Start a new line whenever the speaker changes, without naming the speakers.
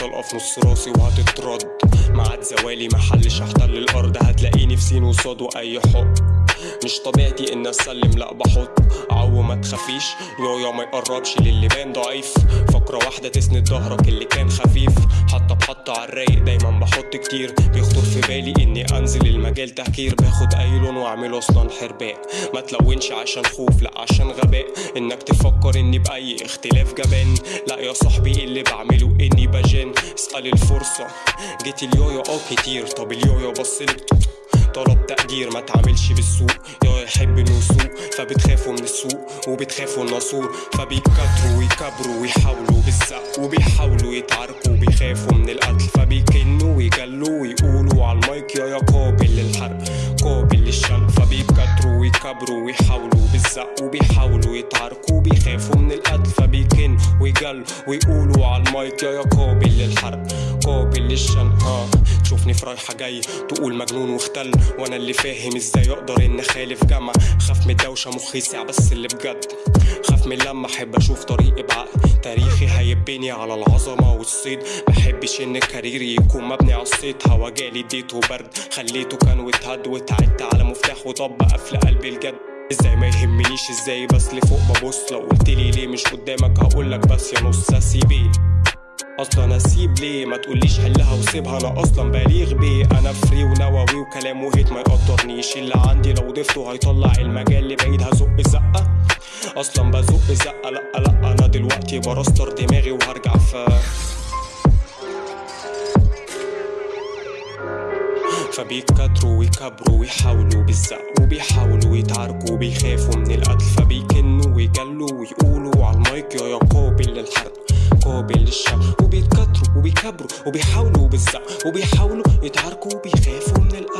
طلقة في نص راسي وهتترد. معاد زوالي محلش احتل الأرض هتلاقيني في سين وصاد وأي حق. مش طبيعتي ان أسلم لا بحط عو ما تخافيش. يويا ما يقربش للي بان ضعيف. فقرة واحدة تسند ظهرك اللي كان خفيف. حتى بحط على الرايق دايما بحط كتير. بيخطر في بالي إني أنزل المجال تهكير باخد أي لون واعمله أصلا حرباء. ما تلونش عشان خوف لا عشان غباء. إنك تفكر إني بأي اختلاف جبان. لا يا صاحبي اللي بعمله إني بجن اسأل الفرصة. جيت اليويا آه كتير. طب اليويا بصلك طلب تقدير ما تعملش بالسوق. يا يحب إنه يسوق فبتخافوا من السوق وبتخافوا الناسور فبيكتروا ويكبروا ويحاولوا بالزق وبيحاولوا يتعاركوا وبيخافوا من القتل فبيكنوا ويجلوا ويقولوا على المايك يا يا قابل للحرق قابل للشن فبيكتروا ويكبروا ويحاولوا بالزق وبيحاولوا يتعاركوا وبيخافوا من القتل فبيكن ويجلوا ويقولوا على المايك يا يا قابل للحرق قابل للشن ها تشوفني في رايحة جاي تقول مجنون واختل وأنا اللي فاهم إزاي أقدر ان أخالف جمع. خاف من الدوشة مخي ساع بس اللي بجد. خاف من لما أحب أشوف طريقي بعقل تاريخي هيبني على العظمة والصيد. محبش إن كاريري يكون مبني على الصيت هوا جالي اديته برد. خليته كان واتهد واتعدت على مفتاح. وطب قفل قلبي الجد. إزاي ما يهمنيش إزاي بس لفوق ببص. لو قلتلي ليه مش قدامك هقولك بس يا نص. اسيبيه أصلا اسيب ليه؟ ما تقوليش حلها وسيبها. أنا أصلا بليغ بيه. أنا فري ونووي وكلام وهيت ما يقدرنيش. اللي عندي لو ضفته هيطلع المجال لبعيد هزق زقة. أصلا بزق زقة. لأ لأ أنا دلوقتي برستر دماغي وهرجع في فبيكتروا ويكبروا ويحاولوا بالزق وبيحاولوا يتعاركوا وبيخافوا من القتل. فبيكنوا ويجلوا ويقولوا على المايك يا يا قابل للحرق. قابل للشر وبيتكتروا وبيكبروا وبيحاولوا بالزق وبيحاولوا يتعاركوا وبيخافوا من القتل.